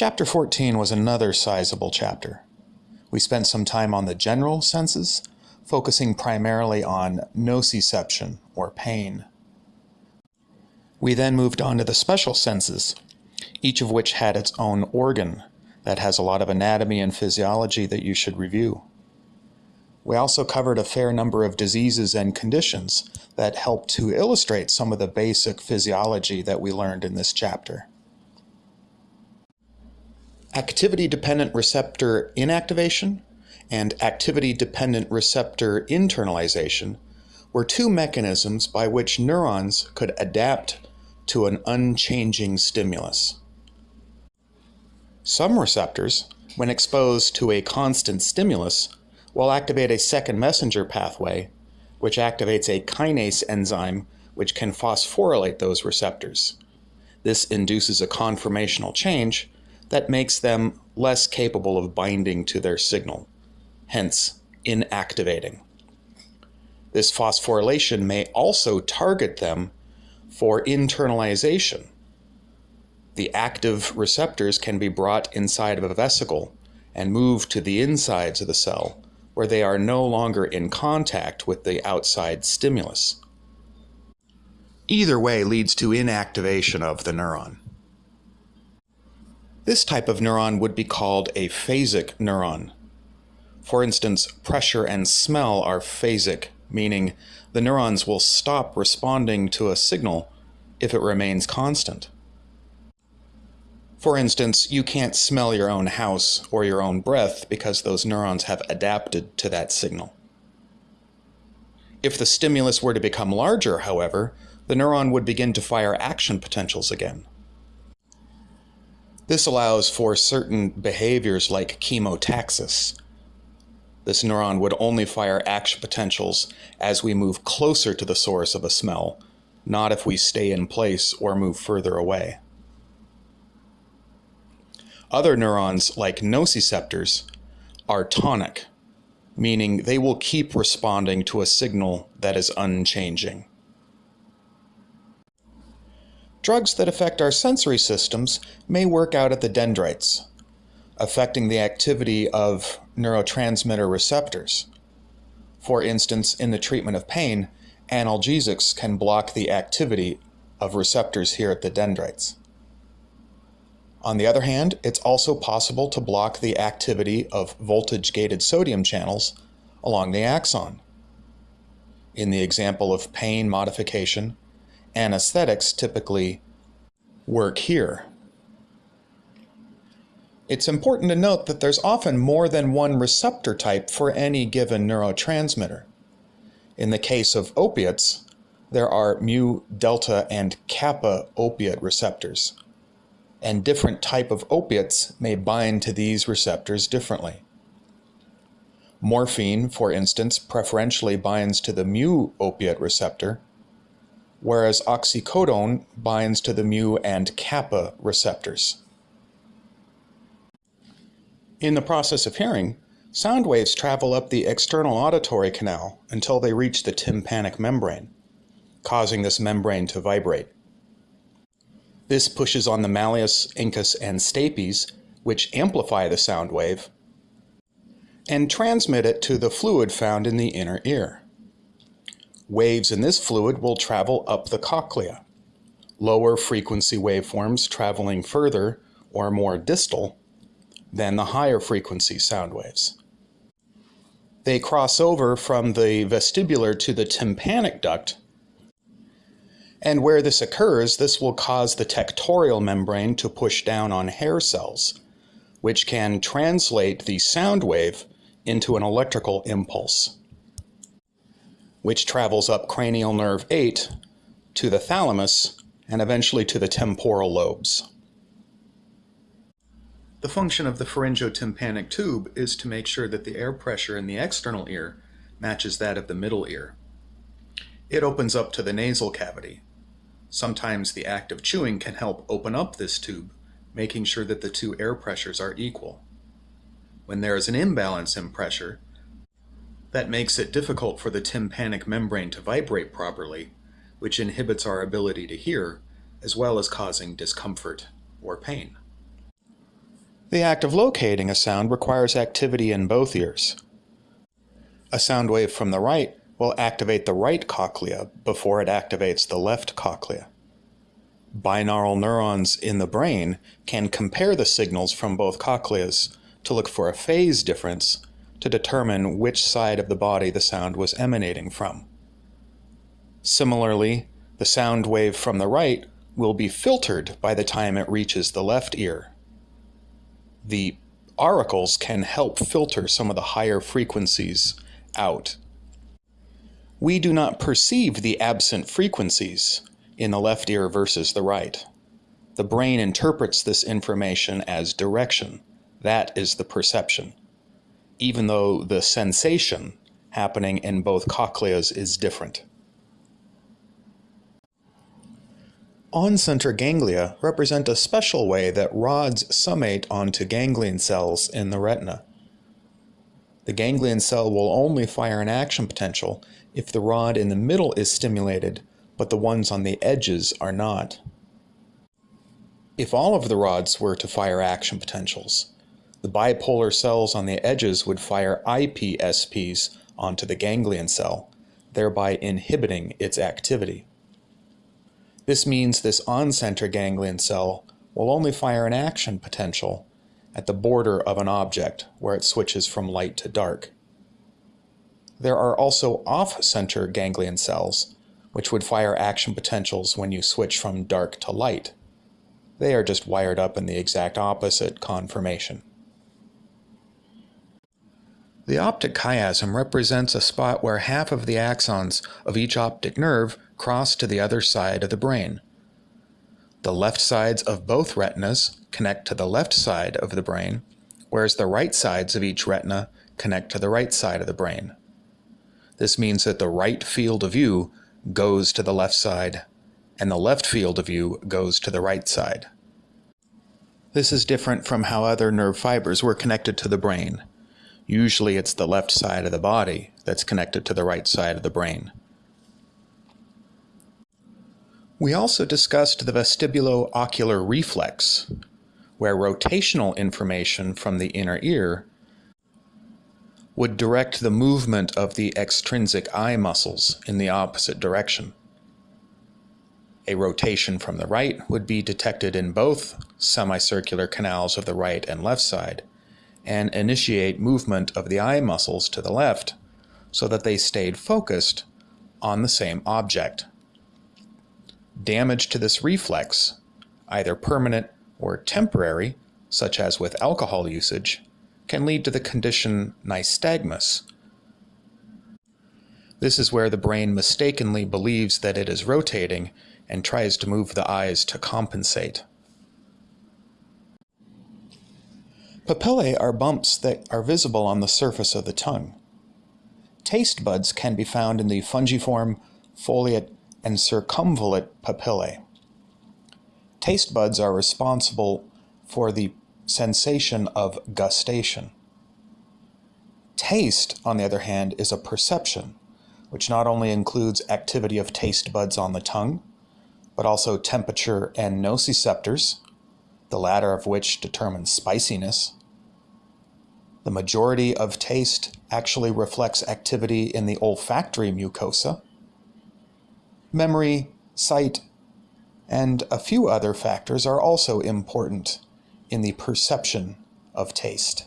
Chapter 14 was another sizable chapter. We spent some time on the general senses, focusing primarily on nociception, or pain. We then moved on to the special senses, each of which had its own organ that has a lot of anatomy and physiology that you should review. We also covered a fair number of diseases and conditions that help to illustrate some of the basic physiology that we learned in this chapter. Activity-dependent receptor inactivation and activity-dependent receptor internalization were two mechanisms by which neurons could adapt to an unchanging stimulus. Some receptors, when exposed to a constant stimulus, will activate a second messenger pathway, which activates a kinase enzyme which can phosphorylate those receptors. This induces a conformational change that makes them less capable of binding to their signal, hence inactivating. This phosphorylation may also target them for internalization. The active receptors can be brought inside of a vesicle and moved to the insides of the cell where they are no longer in contact with the outside stimulus. Either way leads to inactivation of the neuron. This type of neuron would be called a phasic neuron. For instance, pressure and smell are phasic, meaning the neurons will stop responding to a signal if it remains constant. For instance, you can't smell your own house or your own breath because those neurons have adapted to that signal. If the stimulus were to become larger, however, the neuron would begin to fire action potentials again. This allows for certain behaviors like chemotaxis. This neuron would only fire action potentials as we move closer to the source of a smell, not if we stay in place or move further away. Other neurons, like nociceptors, are tonic, meaning they will keep responding to a signal that is unchanging. Drugs that affect our sensory systems may work out at the dendrites, affecting the activity of neurotransmitter receptors. For instance, in the treatment of pain, analgesics can block the activity of receptors here at the dendrites. On the other hand, it's also possible to block the activity of voltage-gated sodium channels along the axon. In the example of pain modification, anesthetics typically work here. It's important to note that there's often more than one receptor type for any given neurotransmitter. In the case of opiates, there are mu, delta, and kappa opiate receptors and different type of opiates may bind to these receptors differently. Morphine, for instance, preferentially binds to the mu opiate receptor, whereas oxycodone binds to the mu and kappa receptors. In the process of hearing, sound waves travel up the external auditory canal until they reach the tympanic membrane, causing this membrane to vibrate. This pushes on the malleus, incus, and stapes, which amplify the sound wave, and transmit it to the fluid found in the inner ear. Waves in this fluid will travel up the cochlea, lower frequency waveforms traveling further or more distal than the higher frequency sound waves. They cross over from the vestibular to the tympanic duct and where this occurs, this will cause the tectorial membrane to push down on hair cells, which can translate the sound wave into an electrical impulse, which travels up cranial nerve 8 to the thalamus and eventually to the temporal lobes. The function of the pharyngotympanic tube is to make sure that the air pressure in the external ear matches that of the middle ear. It opens up to the nasal cavity, Sometimes the act of chewing can help open up this tube, making sure that the two air pressures are equal. When there is an imbalance in pressure, that makes it difficult for the tympanic membrane to vibrate properly, which inhibits our ability to hear, as well as causing discomfort or pain. The act of locating a sound requires activity in both ears. A sound wave from the right will activate the right cochlea before it activates the left cochlea. Binaural neurons in the brain can compare the signals from both cochleas to look for a phase difference to determine which side of the body the sound was emanating from. Similarly, the sound wave from the right will be filtered by the time it reaches the left ear. The auricles can help filter some of the higher frequencies out. We do not perceive the absent frequencies in the left ear versus the right. The brain interprets this information as direction. That is the perception, even though the sensation happening in both cochleas is different. On-center ganglia represent a special way that rods summate onto ganglion cells in the retina. The ganglion cell will only fire an action potential if the rod in the middle is stimulated, but the ones on the edges are not. If all of the rods were to fire action potentials, the bipolar cells on the edges would fire IPSPs onto the ganglion cell, thereby inhibiting its activity. This means this on-center ganglion cell will only fire an action potential at the border of an object where it switches from light to dark. There are also off-center ganglion cells, which would fire action potentials when you switch from dark to light. They are just wired up in the exact opposite conformation. The optic chiasm represents a spot where half of the axons of each optic nerve cross to the other side of the brain. The left sides of both retinas connect to the left side of the brain, whereas the right sides of each retina connect to the right side of the brain. This means that the right field of view goes to the left side, and the left field of view goes to the right side. This is different from how other nerve fibers were connected to the brain. Usually it's the left side of the body that's connected to the right side of the brain. We also discussed the vestibulo-ocular reflex, where rotational information from the inner ear would direct the movement of the extrinsic eye muscles in the opposite direction. A rotation from the right would be detected in both semicircular canals of the right and left side, and initiate movement of the eye muscles to the left so that they stayed focused on the same object. Damage to this reflex, either permanent or temporary, such as with alcohol usage, can lead to the condition nystagmus. This is where the brain mistakenly believes that it is rotating and tries to move the eyes to compensate. Papillae are bumps that are visible on the surface of the tongue. Taste buds can be found in the fungiform, foliate, and circumvallate papillae. Taste buds are responsible for the sensation of gustation. Taste, on the other hand, is a perception, which not only includes activity of taste buds on the tongue, but also temperature and nociceptors, the latter of which determines spiciness. The majority of taste actually reflects activity in the olfactory mucosa. Memory, sight, and a few other factors are also important in the perception of taste.